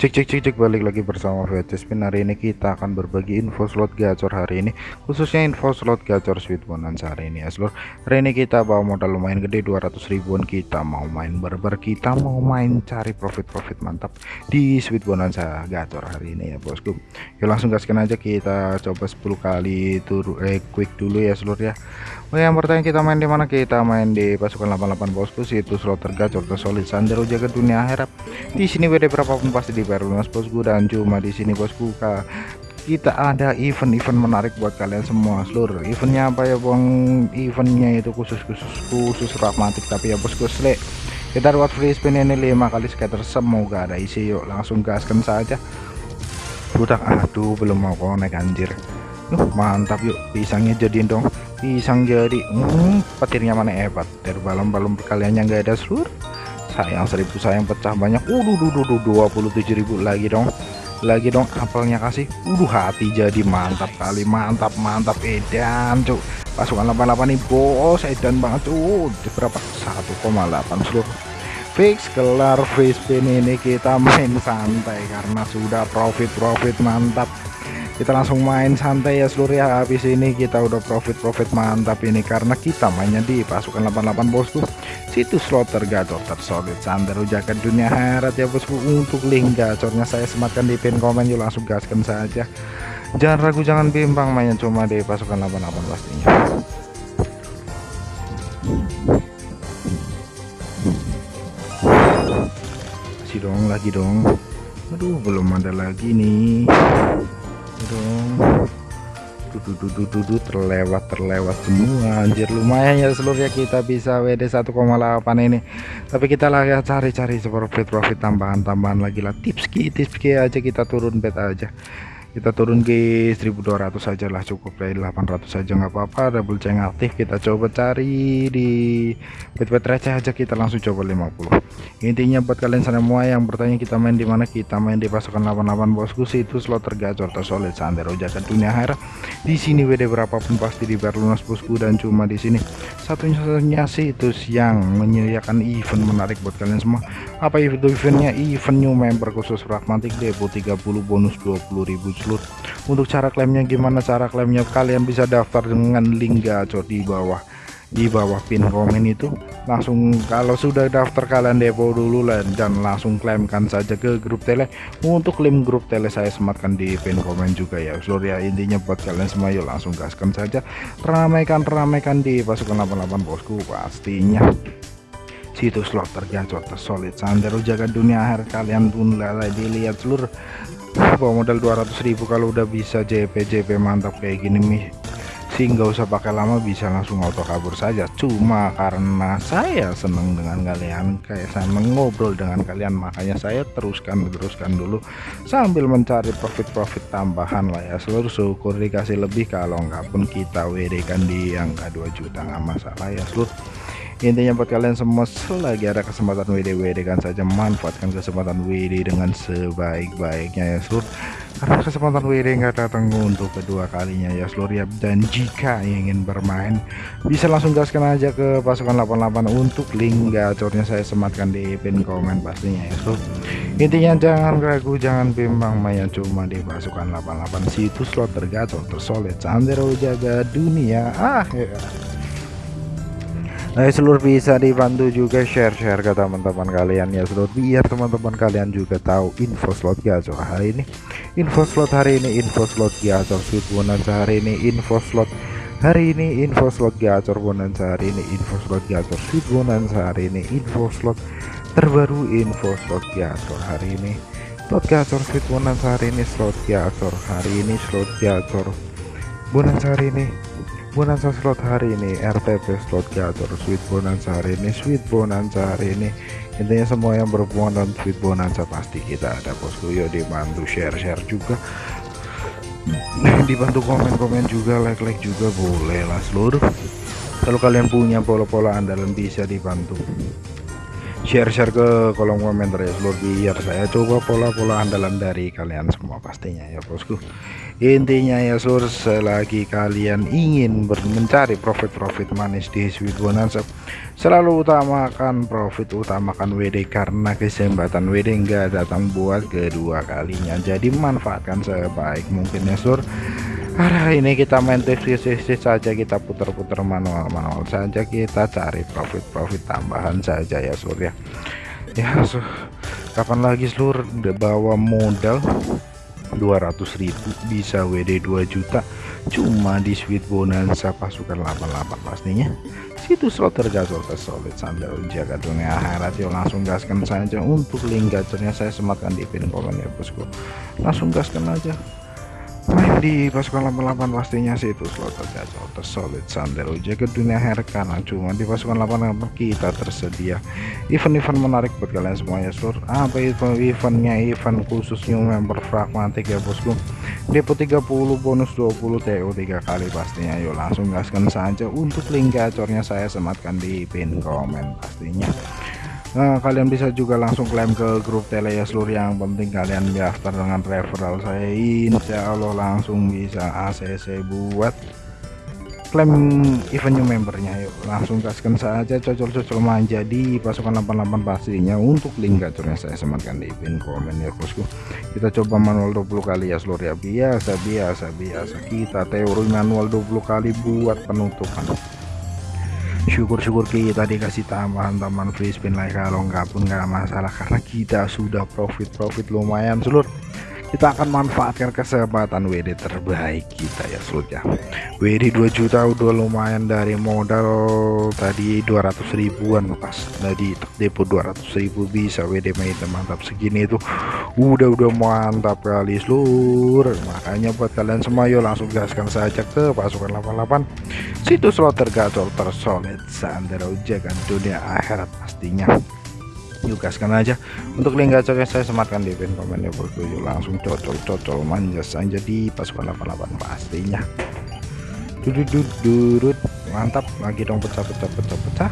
Cek cek cek cek balik lagi bersama VT Spin hari ini kita akan berbagi info slot gacor hari ini khususnya info slot gacor sweet bonanza hari ini ya seluruh hari ini kita bawa modal lumayan gede 200 ribuan. Kita mau main berber kita mau main cari profit-profit mantap di sweet bonanza gacor hari ini ya bosku. Yuk langsung gaskan aja kita coba 10 kali tur eh quick dulu ya seluruh ya. Oh yang pertama kita main di mana? Kita main di pasukan 88 bosku. Situ slot tergacor tersolid sandero jaga dunia akhirat. Di sini WD berapapun pasti di lunas bosku dan cuma di sini bosku. Kak kita ada event-event menarik buat kalian semua seluruh. Eventnya apa ya bang eventnya itu khusus khusus khusus pragmatik tapi ya bosku selek kita buat free spin ini lima kali scatter. Semoga ada isi yuk. Langsung gaskan saja. Budak aduh belum mau konek anjir. Yuh, mantap yuk. Pisangnya jadiin dong. Pisang jadi hmm, petirnya mana hebat. Dari balon-balon perkaliannya nggak ada seluruh sayang seribu sayang pecah banyak. Uh duh 27.000 lagi dong. Lagi dong apelnya kasih. Udah hati jadi mantap kali. Mantap mantap edan cuk. Pasukan 88 nih bos edan banget tuh berapa? 1,8 seluruh fix kelar face spin ini kita main santai karena sudah profit profit mantap kita langsung main santai ya seluruh ya. Habis ini kita udah profit-profit mantap ini karena kita mainnya di pasukan 88 bosku. Situs slot tergacor tersolid sandero jaket dunia herat ya bosku. Untuk link gacornya saya sematkan di pin komen yuk langsung gaskan saja. Jangan ragu jangan bimbang mainnya cuma di pasukan 88 pastinya. Masih dong lagi dong. Aduh belum ada lagi nih dong dudu terlewat terlewat semua. Anjir lumayan ya seluruhnya kita bisa WD 1,8 ini. Tapi kita lah ya cari-cari profit profit tambahan-tambahan lagi lah. Tips ki tips aja kita turun bet aja kita turun ke 1200 saja lah cukup dari 800 saja nggak apa-apa. Double chain aktif kita coba cari di bet-bet receh aja kita langsung coba 50 intinya buat kalian semua yang bertanya kita main di mana? Kita main di pasukan 88 bosku. Situ slot tergacor tersolid sandero jaket dunia akhir. Di sini WD berapapun pasti di lunas bosku. Dan cuma di sini. Satunya situs yang menyediakan event menarik buat kalian semua apa itu eventnya? Event new member khusus pragmatik depo 30 bonus 20.000 slot. Untuk cara klaimnya gimana? Cara klaimnya kalian bisa daftar dengan link gacor di bawah di bawah pin komen itu. Langsung kalau sudah daftar kalian depo dulu lah dan langsung klaimkan saja ke grup tele. Untuk link grup tele saya sematkan di pin komen juga ya. Seluruh ya intinya buat kalian semua yuk langsung gaskan saja. Ramaikan ramaikan di pasukan 88 bosku pastinya situs slot tergacor tersolid sandero jaga dunia akhir kalian pun lalai dilihat seluruh bawa modal 200.000 kalau udah bisa JP JP mantap kayak gini nih sih nggak usah pakai lama bisa langsung auto kabur saja. Cuma karena saya seneng dengan kalian kayak saya mengobrol dengan kalian makanya saya teruskan teruskan dulu sambil mencari profit-profit tambahan lah ya. Seluruh syukur dikasih lebih kalau nggak pun kita WD kan di angka 2 juta nggak masalah ya seluruh intinya buat kalian semua selagi ada kesempatan WD WD kan saja manfaatkan kesempatan WD dengan sebaik-baiknya ya seluruh karena kesempatan WD nggak datang untuk kedua kalinya ya seluruh ya. Dan jika ingin bermain bisa langsung gaskan aja ke pasukan 88 untuk link gacornya saya sematkan di pin komen pastinya ya seluruh intinya jangan ragu jangan bimbang main cuma di pasukan 88 situs slot tergacor tersolid sandero jaga dunia. Ah ya. Nah seluruh bisa dibantu juga. Share-share ke teman-teman kalian. Ya seluruh biar teman-teman kalian juga tahu info slot gacor hari ini. Info slot hari ini info slot gacor sweet bonanza hari ini info slot hari ini info slot gacor bonanza hari ini info slot gacor sweet bonanza hari ini info slot terbaru info slot gacor hari ini. Slot gacor sweet bonanza hari ini slot gacor hari ini slot gacor bonanza hari ini bonanza slot hari ini RTP slot gacor sweet bonanza hari ini sweet bonanza hari ini. Intinya semua yang berhubungan dengan sweet bonanza pasti kita ada bosku. Yuk dibantu share-share juga. Dibantu komen-komen juga like-like juga boleh lah seluruh. Kalau kalian punya pola-pola andalan bisa dibantu share-share ke kolom komentar ya seluruh biar saya coba pola-pola andalan dari kalian semua pastinya ya bosku. Intinya ya seluruh selagi kalian ingin mencari profit-profit manis di sweet bonanza selalu utamakan profit utamakan WD karena kesempatan WD enggak datang buat kedua kalinya. Jadi manfaatkan sebaik mungkin ya seluruh hari ini kita main tips saja kita putar-putar manual-manual saja kita cari profit-profit tambahan saja ya surya. Ya so, kapan lagi seluruh bawa modal 200.000 bisa WD 2 juta. Cuma di sweet bonanza pasukan 88 pastinya. Situ slot tergacor tersolid sambil jaga dunia akhirat yuk langsung gaskan saja. Untuk link gacornya saya sematkan di pin komen ya bosku. Langsung gaskan aja di pasukan 88 pastinya sih itu slot tergacor tersolid sandero jaga dunia hair karena cuma di pasukan 88 kita tersedia. Event-event menarik buat kalian semuanya seluruh apa event-eventnya event khusus new member fragmatik ya bosku. Depo 30 bonus 20 TO 3 kali pastinya. Yuk langsung gaskan saja untuk link gacornya saya sematkan di pin komen pastinya Nah, kalian bisa juga langsung klaim ke grup tele ya seluruh yang penting kalian daftar dengan referral saya. Insya Allah langsung bisa ACC buat klaim event new membernya. Yuk langsung gaskan saja cocol-cocol manja di pasukan 88 pastinya untuk link gacornya saya sematkan di pin komen ya bosku. Kita coba manual 20 kali ya seluruh ya. Biasa biasa biasa. Kita teori manual 20 kali buat penutupan syukur-syukur kita dikasih tambahan-tambahan free spin like kalau nggak pun nggak masalah. Karena kita sudah profit-profit lumayan seluruh kita akan manfaatkan kesempatan WD terbaik kita ya seluruh ya. WD 2 juta udah lumayan dari modal tadi 200 ribuan pas tadi depo 200 ribu bisa WD main mantap segini itu udah udah mantap kali seluruh makanya buat kalian semua yuk langsung gaskan saja ke pasukan 88 situs slot tergacor tersolid sandero jaga dunia akhirat pastinya yuk gaskan aja untuk link gacornya saya sematkan di pin komen ya bosku yuk langsung cocol-cocol manja saja di pasukan 88 pastinya. Dudut mantap. Lagi dong pecah-pecah pecah-pecah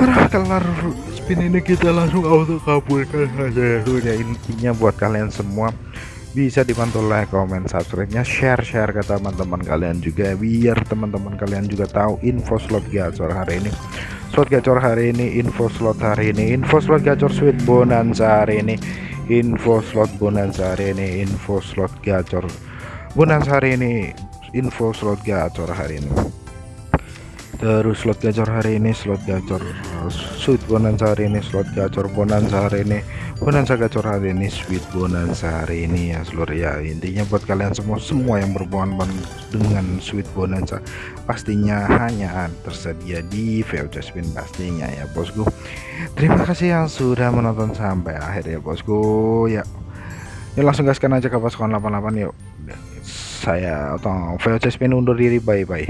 arah kelar. Spin ini kita langsung auto kabulkan saja ya. Intinya buat kalian semua. Bisa dibantu like comment subscribe nya share share ke teman-teman kalian juga biar teman-teman kalian juga tahu info slot gacor hari ini slot gacor hari ini info slot hari ini info slot gacor sweet bonanza hari ini info slot bonanza hari ini info slot gacor bonanza hari ini info slot gacor hari ini. Terus slot gacor hari ini slot gacor sweet bonanza hari ini slot gacor bonanza hari ini bonanza gacor hari ini sweet bonanza hari ini ya seluruh ya. Intinya buat kalian semua semua yang berhubungan dengan sweet bonanza pastinya hanya tersedia di VOC spin pastinya ya bosku. Terima kasih yang sudah menonton sampai akhir ya bosku ya. Ya langsung gaskan aja ke pasukan 88 yuk. Saya atau VOC spin undur diri bye bye